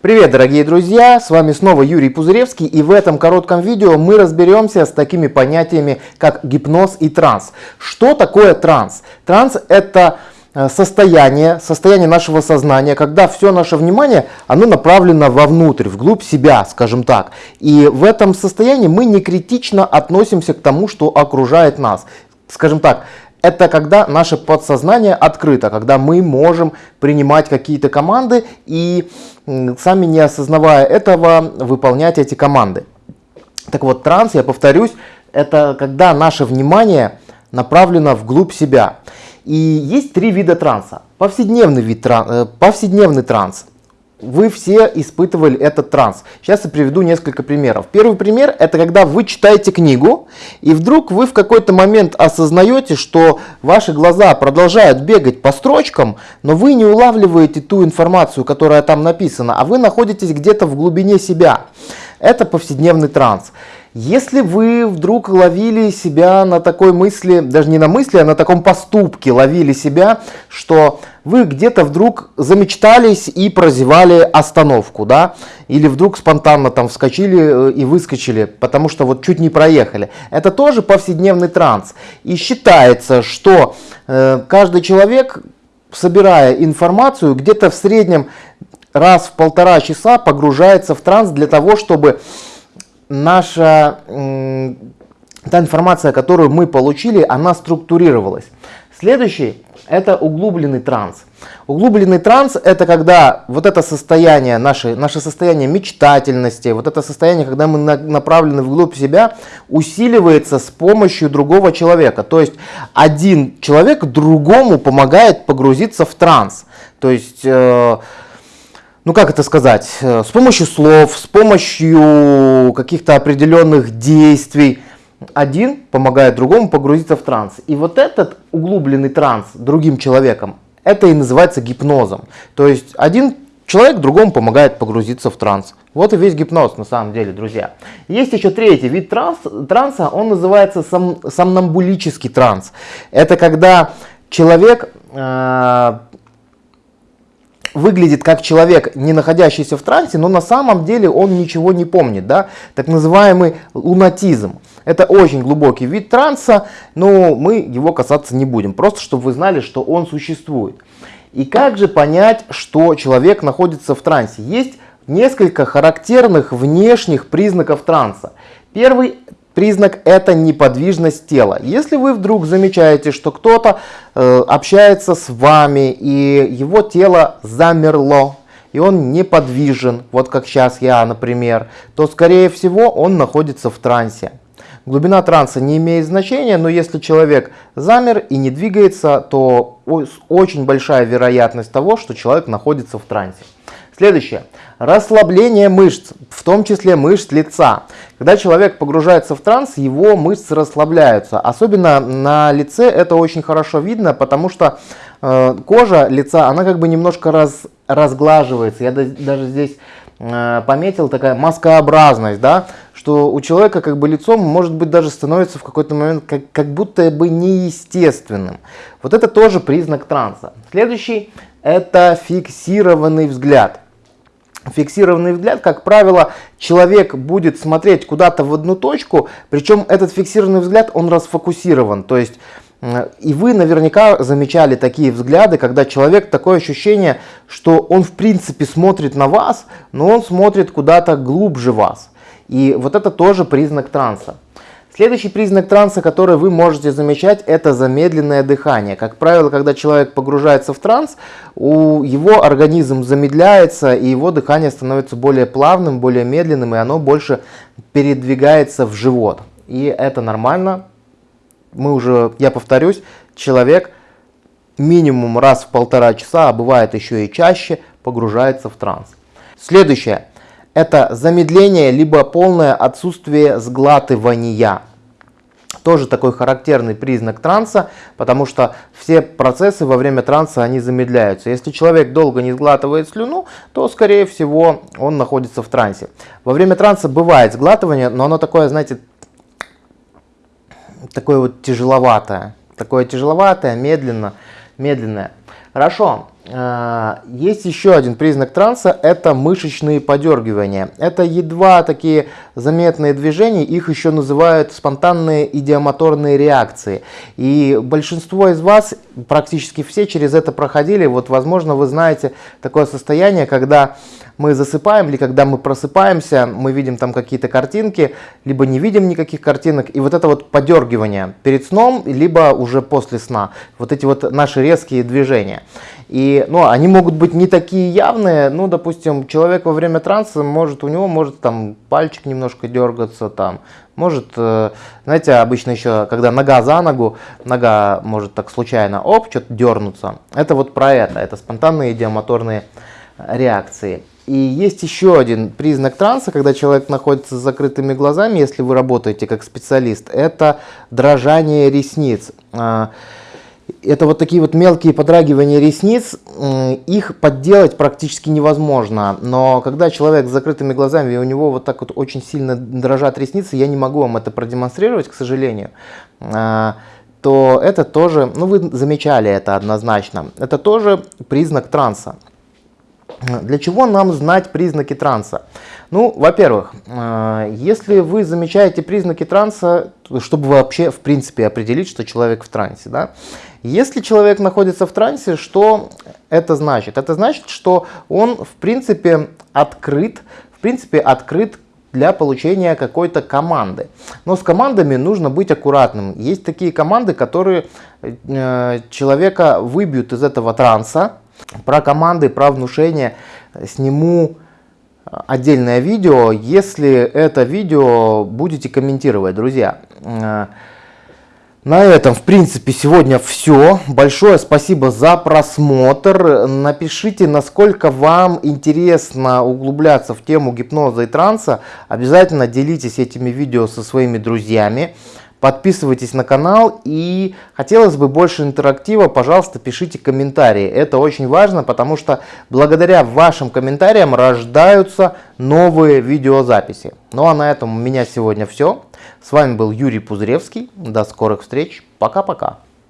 Привет, дорогие друзья! С вами снова Юрий Пузыревский и в этом коротком видео мы разберемся с такими понятиями, как гипноз и транс. Что такое транс? Транс это э, состояние, состояние нашего сознания, когда все наше внимание, оно направлено вовнутрь, вглубь себя, скажем так. И в этом состоянии мы не критично относимся к тому, что окружает нас. Скажем так, это когда наше подсознание открыто, когда мы можем принимать какие-то команды и сами не осознавая этого выполнять эти команды. Так вот, транс, я повторюсь, это когда наше внимание направлено вглубь себя. И есть три вида транса. Повседневный, вид, э, повседневный транс – вы все испытывали этот транс. Сейчас я приведу несколько примеров. Первый пример это когда вы читаете книгу и вдруг вы в какой-то момент осознаете, что ваши глаза продолжают бегать по строчкам, но вы не улавливаете ту информацию, которая там написана, а вы находитесь где-то в глубине себя. Это повседневный транс. Если вы вдруг ловили себя на такой мысли, даже не на мысли, а на таком поступке ловили себя, что вы где-то вдруг замечтались и прозевали остановку, да, или вдруг спонтанно там вскочили э, и выскочили, потому что вот чуть не проехали. Это тоже повседневный транс. И считается, что э, каждый человек, собирая информацию, где-то в среднем раз в полтора часа погружается в транс для того, чтобы наша та информация, которую мы получили, она структурировалась. Следующий это углубленный транс. Углубленный транс это когда вот это состояние, наше, наше состояние мечтательности, вот это состояние, когда мы на, направлены вглубь себя, усиливается с помощью другого человека. То есть один человек другому помогает погрузиться в транс. То есть... Э, ну как это сказать, э, с помощью слов, с помощью каких-то определенных действий, один помогает другому погрузиться в транс. И вот этот углубленный транс другим человеком, это и называется гипнозом. То есть один человек другому помогает погрузиться в транс. Вот и весь гипноз на самом деле, друзья. Есть еще третий вид транс, транса, он называется сом, сомнамбулический транс. Это когда человек э, выглядит как человек, не находящийся в трансе, но на самом деле он ничего не помнит. Да? Так называемый лунатизм. Это очень глубокий вид транса, но мы его касаться не будем. Просто чтобы вы знали, что он существует. И как же понять, что человек находится в трансе? Есть несколько характерных внешних признаков транса. Первый признак это неподвижность тела. Если вы вдруг замечаете, что кто-то э, общается с вами и его тело замерло, и он неподвижен, вот как сейчас я, например, то скорее всего он находится в трансе. Глубина транса не имеет значения, но если человек замер и не двигается, то очень большая вероятность того, что человек находится в трансе. Следующее. Расслабление мышц, в том числе мышц лица. Когда человек погружается в транс, его мышцы расслабляются. Особенно на лице это очень хорошо видно, потому что э, кожа лица, она как бы немножко раз, разглаживается. Я даже здесь э, пометил такая маскообразность, да, что у человека как бы лицо может быть даже становится в какой-то момент как, как будто бы неестественным. Вот это тоже признак транса. Следующий это фиксированный взгляд фиксированный взгляд, как правило, человек будет смотреть куда-то в одну точку, причем этот фиксированный взгляд, он расфокусирован. То есть, и вы наверняка замечали такие взгляды, когда человек такое ощущение, что он в принципе смотрит на вас, но он смотрит куда-то глубже вас. И вот это тоже признак транса. Следующий признак транса, который вы можете замечать, это замедленное дыхание. Как правило, когда человек погружается в транс, у его организм замедляется, и его дыхание становится более плавным, более медленным, и оно больше передвигается в живот. И это нормально. Мы уже, я повторюсь, человек минимум раз в полтора часа, а бывает еще и чаще, погружается в транс. Следующее это замедление либо полное отсутствие сглатывания. Тоже такой характерный признак транса, потому что все процессы во время транса они замедляются. Если человек долго не сглатывает слюну, то скорее всего он находится в трансе. Во время транса бывает сглатывание, но оно такое, знаете, такое вот тяжеловатое. Такое тяжеловатое, медленно, медленное. Хорошо. А, есть еще один признак транса, это мышечные подергивания. Это едва такие заметные движения, их еще называют спонтанные идиомоторные реакции. И большинство из вас, практически все через это проходили. Вот, возможно, вы знаете такое состояние, когда мы засыпаем или когда мы просыпаемся, мы видим там какие-то картинки, либо не видим никаких картинок. И вот это вот подергивание перед сном, либо уже после сна. Вот эти вот наши резкие движения. И, ну, они могут быть не такие явные, ну, допустим, человек во время транса может, у него может там пальчик немножко дергаться, там, может, э, знаете, обычно еще, когда нога за ногу, нога может так случайно, оп, что-то дернуться. Это вот про это, это спонтанные идиомоторные реакции. И есть еще один признак транса, когда человек находится с закрытыми глазами, если вы работаете как специалист, это дрожание ресниц. А, это вот такие вот мелкие подрагивания ресниц, их подделать практически невозможно. Но когда человек с закрытыми глазами, и у него вот так вот очень сильно дрожат ресницы, я не могу вам это продемонстрировать, к сожалению, а, то это тоже, ну вы замечали это однозначно, это тоже признак транса. Для чего нам знать признаки транса? Ну, во-первых, э, если вы замечаете признаки транса, чтобы вообще, в принципе, определить, что человек в трансе, да, если человек находится в трансе, что это значит? Это значит, что он, в принципе, открыт, в принципе, открыт для получения какой-то команды. Но с командами нужно быть аккуратным. Есть такие команды, которые э, человека выбьют из этого транса, про команды, про внушение сниму отдельное видео, если это видео будете комментировать, друзья. На этом, в принципе, сегодня все. Большое спасибо за просмотр. Напишите, насколько вам интересно углубляться в тему гипноза и транса. Обязательно делитесь этими видео со своими друзьями. Подписывайтесь на канал и хотелось бы больше интерактива, пожалуйста, пишите комментарии. Это очень важно, потому что благодаря вашим комментариям рождаются новые видеозаписи. Ну а на этом у меня сегодня все. С вами был Юрий Пузыревский. До скорых встреч. Пока-пока.